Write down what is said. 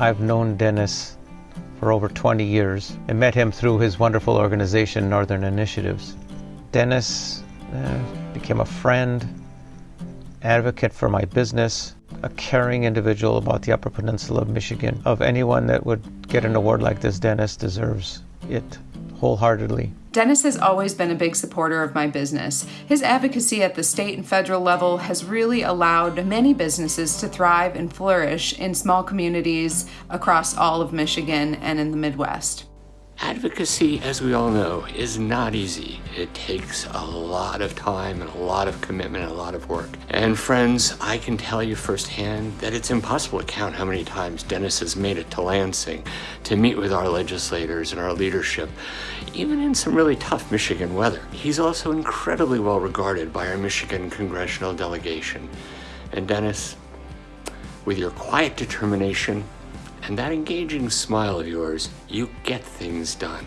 I've known Dennis for over 20 years and met him through his wonderful organization, Northern Initiatives. Dennis uh, became a friend, advocate for my business, a caring individual about the Upper Peninsula of Michigan. Of anyone that would get an award like this, Dennis deserves it wholeheartedly. Dennis has always been a big supporter of my business. His advocacy at the state and federal level has really allowed many businesses to thrive and flourish in small communities across all of Michigan and in the Midwest. Advocacy, as we all know, is not easy. It takes a lot of time and a lot of commitment and a lot of work. And friends, I can tell you firsthand that it's impossible to count how many times Dennis has made it to Lansing to meet with our legislators and our leadership, even in some really tough Michigan weather. He's also incredibly well regarded by our Michigan congressional delegation. And Dennis, with your quiet determination and that engaging smile of yours, you get things done.